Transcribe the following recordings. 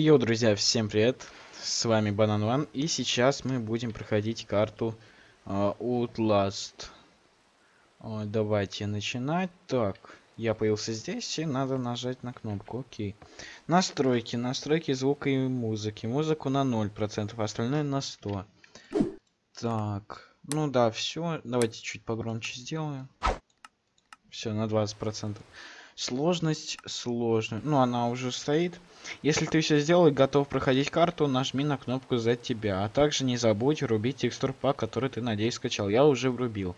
Йоу, друзья, всем привет! С вами Банан Ван, и сейчас мы будем проходить карту uh, Outlast. Uh, давайте начинать. Так, я появился здесь, и надо нажать на кнопку. Окей. Настройки, настройки звука и музыки. Музыку на 0%, остальное на 100%. Так, ну да, все. Давайте чуть погромче сделаю. Все, на 20%. Сложность сложная. Ну, она уже стоит. Если ты все сделал и готов проходить карту, нажми на кнопку за тебя. А также не забудь врубить текстур пак, который ты, надеюсь, скачал. Я уже врубил.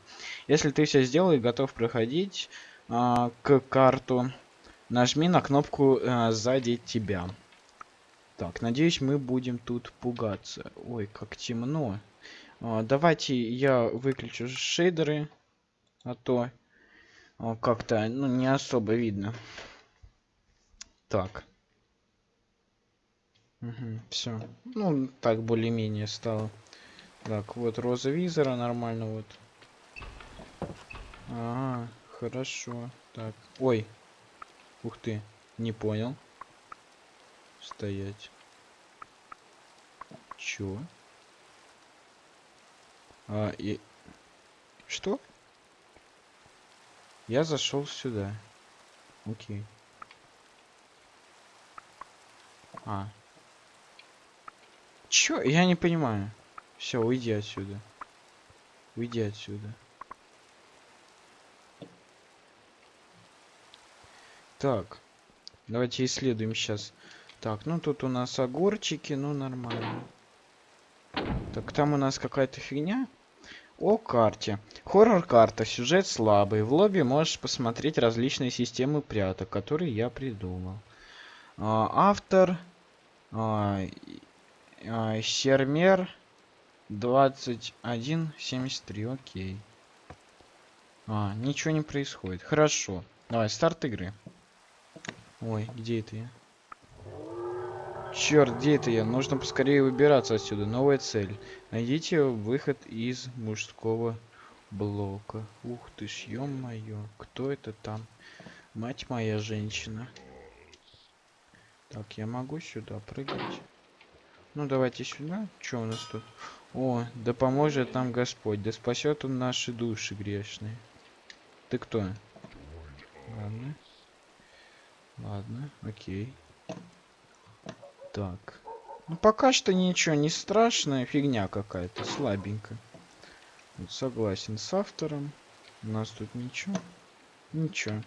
Если ты все сделал и готов проходить а, к карту, нажми на кнопку а, сзади тебя. Так, надеюсь, мы будем тут пугаться. Ой, как темно. А, давайте я выключу шейдеры. А то как-то ну не особо видно. Так. Угу, все ну так более-менее стало. Так вот роза визора нормально вот. Ага хорошо. Так. Ой. Ух ты не понял. Стоять. Чё? А и что я зашел сюда. Окей. А. Чё? Я не понимаю. Все, уйди отсюда. Уйди отсюда. Так. Давайте исследуем сейчас. Так, ну тут у нас огурчики, ну нормально. Так, там у нас какая-то фигня. О карте. Хоррор-карта. Сюжет слабый. В лобби можешь посмотреть различные системы пряток, которые я придумал. А, автор... А, а, Сермер 2173. Окей. А, ничего не происходит. Хорошо. Давай, старт игры. Ой, где это я? Черт, где это я? Нужно поскорее выбираться отсюда. Новая цель. Найдите выход из мужского блока. Ух ты ж, ё-моё. Кто это там? Мать моя женщина. Так, я могу сюда прыгать? Ну, давайте сюда. Что у нас тут? О, да поможет нам Господь. Да спасет он наши души грешные. Ты кто? Ладно. Ладно, окей. Так. Ну, пока что ничего не страшное. Фигня какая-то, слабенькая. Вот согласен с автором. У нас тут ничего. Ничего.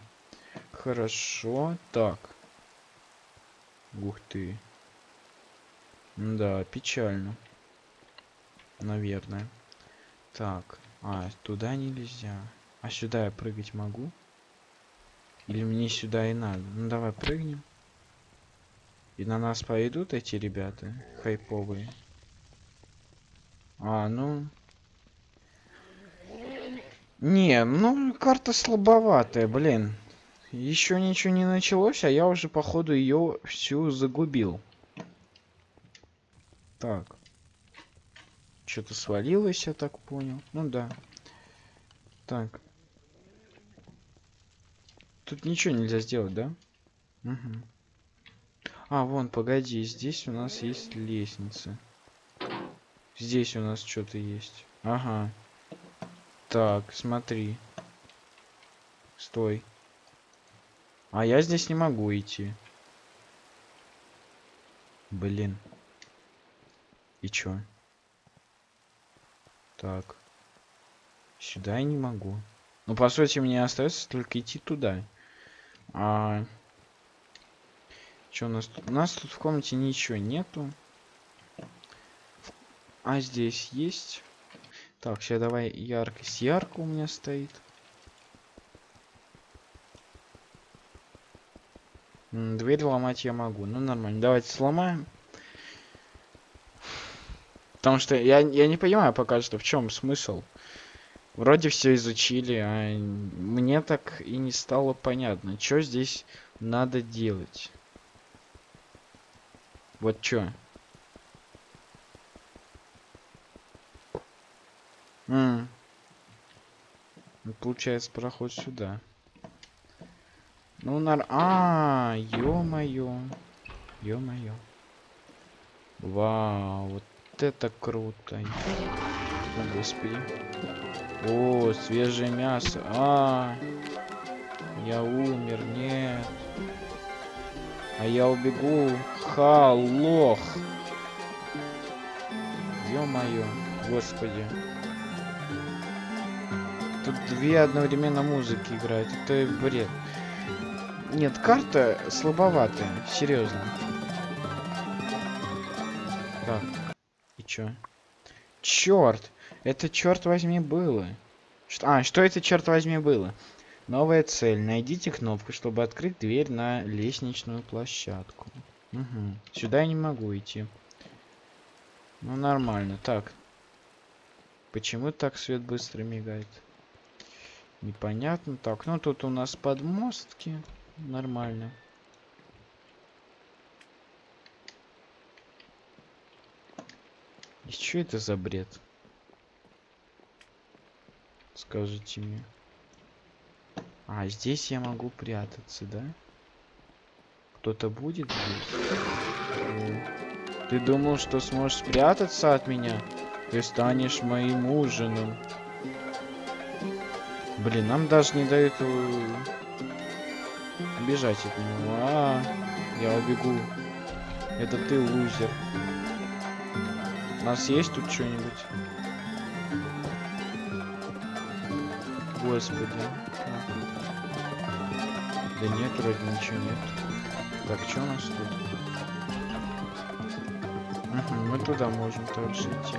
Хорошо. Так. Ух ты. Да, печально. Наверное. Так. А, туда нельзя. А сюда я прыгать могу? Или мне сюда и надо? Ну, давай прыгнем. И на нас пойдут эти ребята хайповые. А, ну... Не, ну карта слабоватая, блин. Еще ничего не началось, а я уже походу ее всю загубил. Так. Что-то свалилось, я так понял. Ну да. Так. Тут ничего нельзя сделать, да? Угу. А, вон, погоди, здесь у нас есть лестница. Здесь у нас что-то есть. Ага. Так, смотри. Стой. А я здесь не могу идти. Блин. И чё? Так. Сюда я не могу. Ну, по сути, мне остается только идти туда. А... Что у нас тут? У нас тут в комнате ничего нету. А здесь есть. Так, сейчас давай яркость. Ярко у меня стоит. Дверь ломать я могу. Ну, нормально. Давайте сломаем. Потому что я, я не понимаю пока что, в чем смысл. Вроде все изучили, а мне так и не стало понятно, что здесь надо делать. Вот чё. М -м. Получается проход сюда. Ну, нар... А, -а, -а ё-моё. Ё-моё. Вау, вот это круто. О, господи. О, свежее мясо. А, я умер, нет. А я убегу. Ха, лох. Ё-моё, господи. Тут две одновременно музыки играют. Это бред. Нет, карта слабоватая, серьезно. Так, и чё? Черт! Это, черт возьми, было. Что, а, что это, черт возьми, было? Новая цель. Найдите кнопку, чтобы открыть дверь на лестничную площадку. Угу. Сюда я не могу идти. Ну, нормально. Так. Почему так свет быстро мигает? Непонятно. Так, ну тут у нас подмостки. Нормально. И что это за бред? Скажите мне. А, здесь я могу прятаться, да? Кто-то будет здесь? Ты думал, что сможешь спрятаться от меня? Ты станешь моим ужином. Блин, нам даже не дают э, бежать от него. -а я убегу. Это ты лузер. У нас есть тут что-нибудь? Господи. Да нет, вроде ничего нет. Так, что у нас тут? Угу, мы туда можем также идти.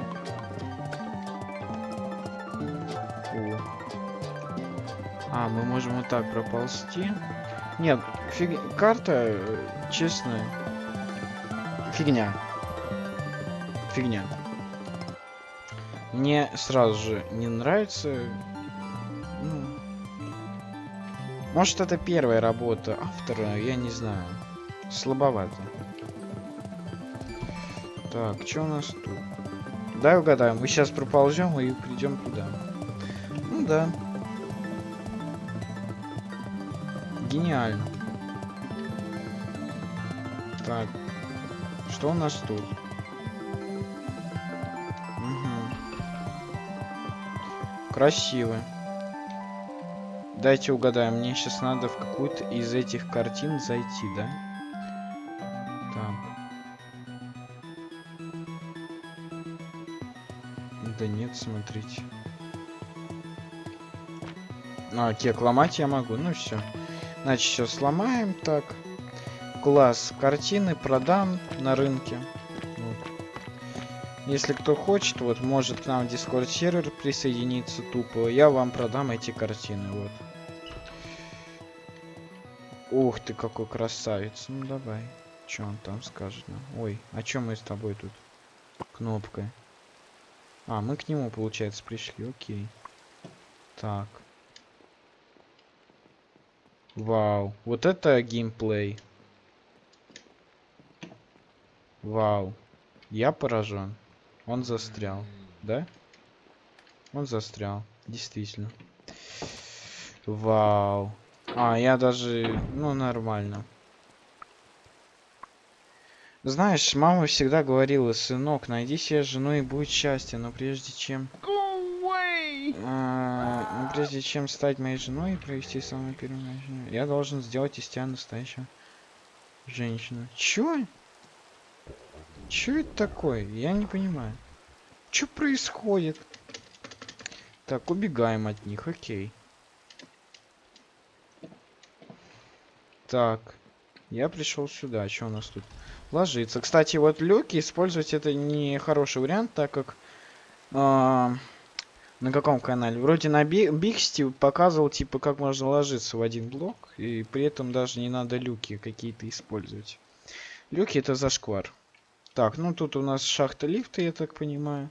О. А, мы можем вот так проползти. Нет, фиг... карта, честно, фигня. Фигня. Мне сразу же не нравится Может это первая работа автора, я не знаю. Слабовато. Так, что у нас тут? Дай угадаем. Мы сейчас проползем и придем туда. Ну да. Гениально. Так. Что у нас тут? Угу. Красиво. Дайте угадаем, мне сейчас надо в какую-то из этих картин зайти, да? Так. Да нет, смотрите. А, кек ломать я могу, ну все. Значит, сейчас сломаем, так. Класс, картины продам на рынке. Если кто хочет, вот может к нам в Discord сервер присоединиться тупо, я вам продам эти картины, вот. Ух ты, какой красавец. Ну давай. Что он там скажет? Ну? Ой, а чё мы с тобой тут? Кнопкой. А, мы к нему, получается, пришли. Окей. Так. Вау. Вот это геймплей. Вау. Я поражен. Он застрял, да? Он застрял, действительно. Вау. А, я даже... Ну, нормально. Знаешь, мама всегда говорила, сынок, найди себе жену и будет счастье, но прежде чем... А, прежде чем стать моей женой и провести самую первую жену, я должен сделать из тебя настоящую женщину. Чё? Чё это такое? Я не понимаю. Что происходит? Так, убегаем от них, окей. Так, я пришел сюда. Что у нас тут? Ложиться. Кстати, вот люки использовать это не хороший вариант, так как... Э, на каком канале? Вроде на Бигсти показывал, типа, как можно ложиться в один блок. И при этом даже не надо люки какие-то использовать. Люки это зашквар. Так, ну тут у нас шахта лифта, я так понимаю.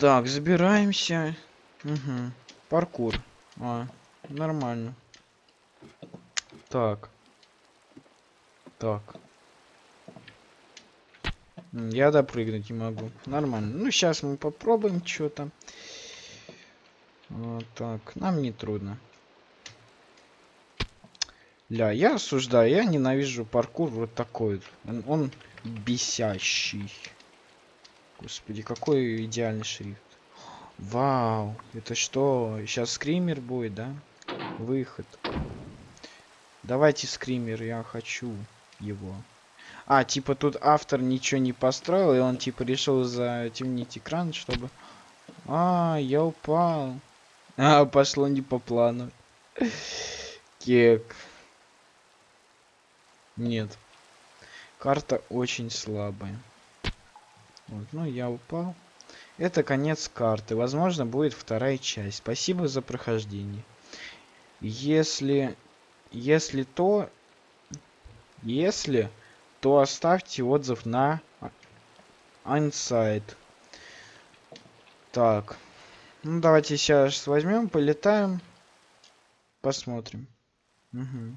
Так, забираемся. Угу. Паркур. А, нормально. Так. Так. Я допрыгнуть не могу. Нормально. Ну, сейчас мы попробуем что-то. Вот так. Нам не трудно. Ля, я осуждаю, я ненавижу паркур вот такой. Он, он бесящий. Господи, какой идеальный шрифт. Вау, это что? Сейчас скример будет, да? Выход. Давайте скример, я хочу его. А, типа тут автор ничего не построил, и он типа решил затемнить экран, чтобы... А, я упал. А, пошло не по плану. Кек. Нет. Карта очень слабая. Вот, ну я упал. Это конец карты. Возможно, будет вторая часть. Спасибо за прохождение. Если... Если то... Если то оставьте отзыв на Ансайт. Так. Ну, давайте сейчас возьмем, полетаем. Посмотрим. Угу.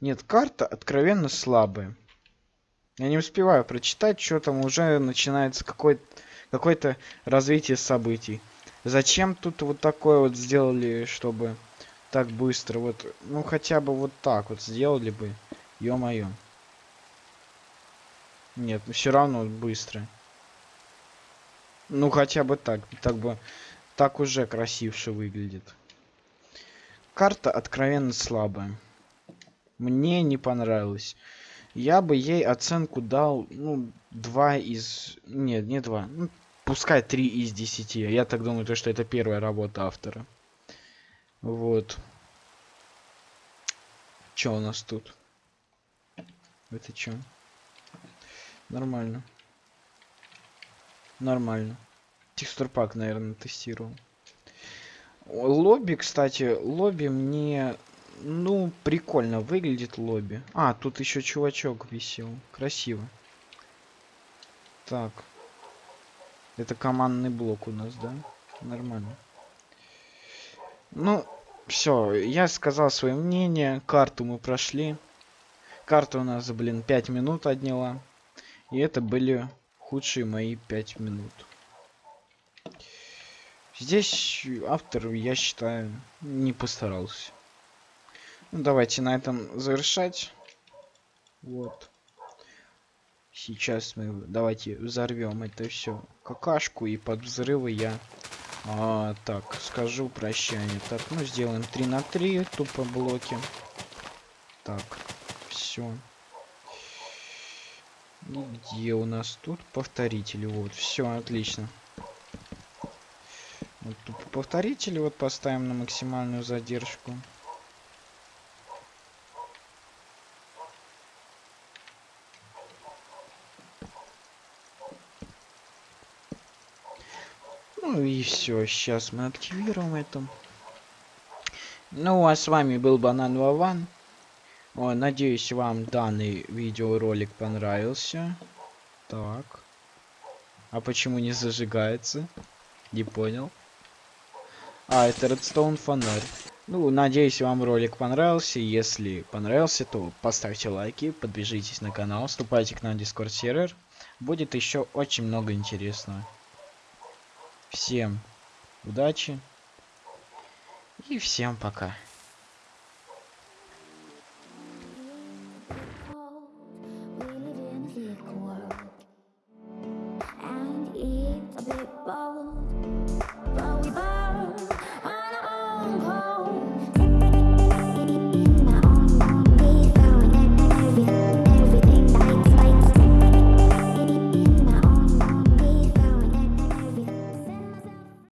Нет, карта откровенно слабая. Я не успеваю прочитать, что там уже начинается какое-то какое, -то, развитие событий. Зачем тут вот такое вот сделали, чтобы так быстро? Вот, ну хотя бы вот так вот сделали бы. Ё-моё. Нет, ну все равно быстро. Ну хотя бы так. Так бы так уже красивше выглядит. Карта откровенно слабая. Мне не понравилось. Я бы ей оценку дал, ну, 2 из... Нет, не 2. Ну, пускай 3 из 10. Я так думаю, то, что это первая работа автора. Вот. Что у нас тут? Это что? Нормально. Нормально. Текстур пак, наверное, тестировал. Лобби, кстати, лобби мне, ну, прикольно выглядит лобби. А, тут еще чувачок висел. Красиво. Так. Это командный блок у нас, да? Нормально. Ну, все, я сказал свое мнение. Карту мы прошли. Карта у нас, блин, 5 минут отняла. И это были худшие мои 5 минут. Здесь автор, я считаю, не постарался. Ну, давайте на этом завершать. Вот. Сейчас мы давайте взорвем это все какашку и под взрывы я а, так скажу прощание. Так, ну сделаем 3 на 3 тупо блоки. Так все. Где у нас тут повторители? Вот, все, отлично. Вот тут повторители вот поставим на максимальную задержку. Ну и все, сейчас мы активируем это. Ну а с вами был Банан Вован. О, надеюсь, вам данный видеоролик понравился. Так. А почему не зажигается? Не понял. А, это Redstone фонарь. Ну, надеюсь, вам ролик понравился. Если понравился, то поставьте лайки, подпишитесь на канал, вступайте к нам в Discord сервер. Будет еще очень много интересного. Всем удачи и всем пока.